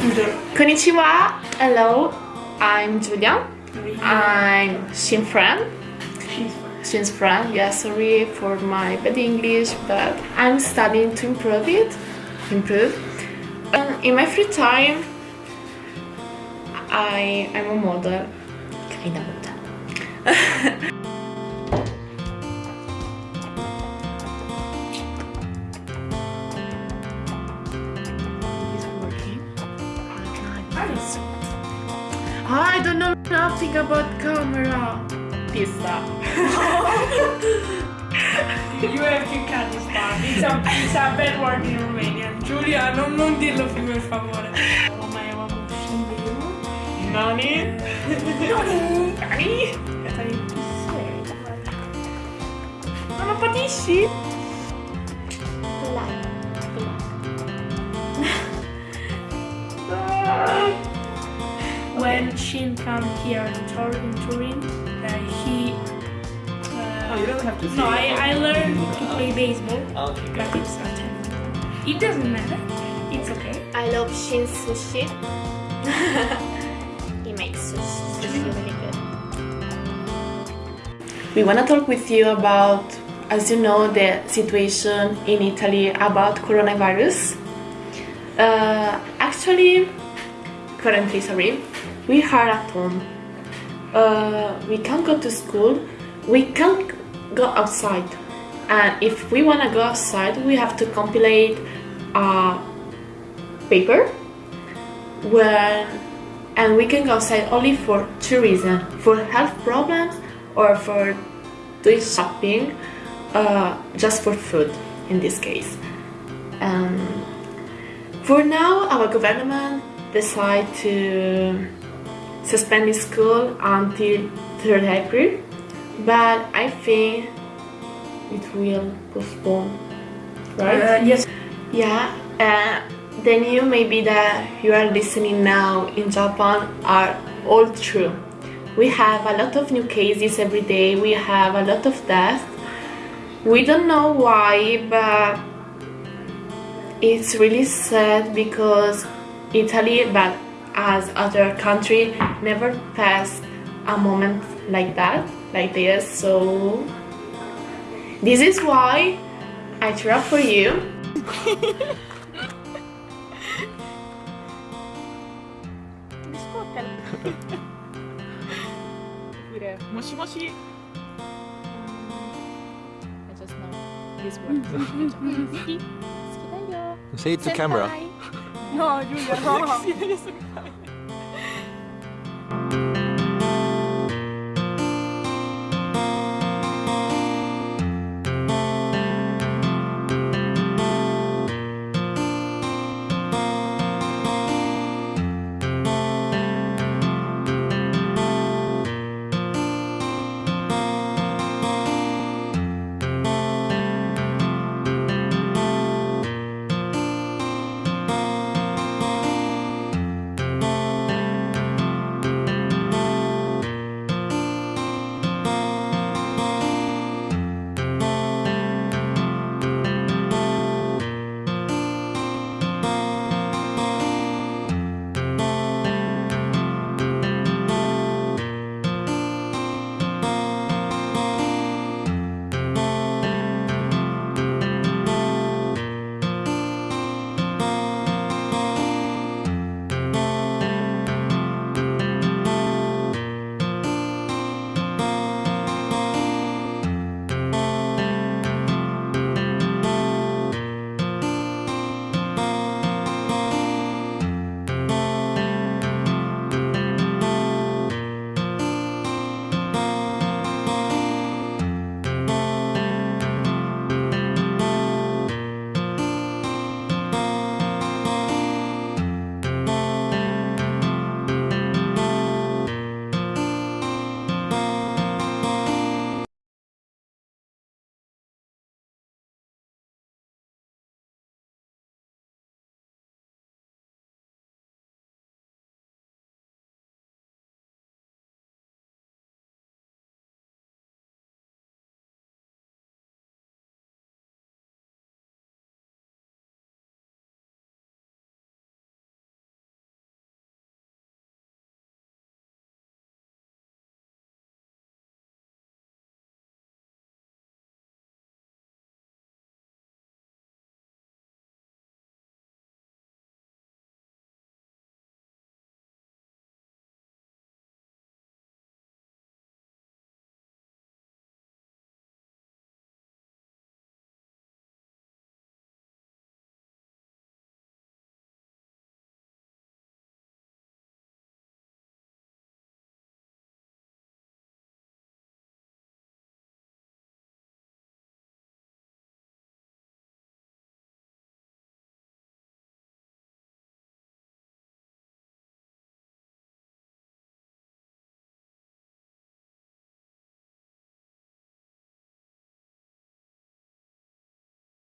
Konnichiwa. Hello. I'm Julia. I'm Shin friend. Shin's friend. Yeah, sorry for my bad English, but I'm studying to improve it. Improve. And in my free time, I I'm a model. Kind of I don't know nothing about camera. Pista. You have to cut this part. It's a, it's a bad word in Romanian. Giulia, non, non dirlo più per favore. Ma eravamo usciti. Nani? Nani? Nani? Non lo patisci? Shin come here in, Turin, he. Uh, Oh, you don't have to say no, I. I learned to play baseball, Okay, but it. it's not. It doesn't matter. It's okay. I love Shin sushi. he makes sushi, sushi really good. We want to talk with you about, as you know, the situation in Italy about coronavirus. Uh, actually, currently, sorry, we are at home. Uh, we can't go to school. We can't go outside. And if we want to go outside, we have to compilate a paper when and we can go outside only for two reasons for health problems or for doing shopping uh, just for food in this case um, for now our government decided to suspend the school until 3rd April but I think it will postpone right Uh, yes. yeah, uh, the new maybe that you are listening now in Japan are all true. We have a lot of new cases every day, we have a lot of deaths. We don't know why, but it's really sad because Italy, but as other country never passed a moment like that like this so this is why I travel for you Moshi moshi. I just know this word. Say it to camera. No, Giulia, no.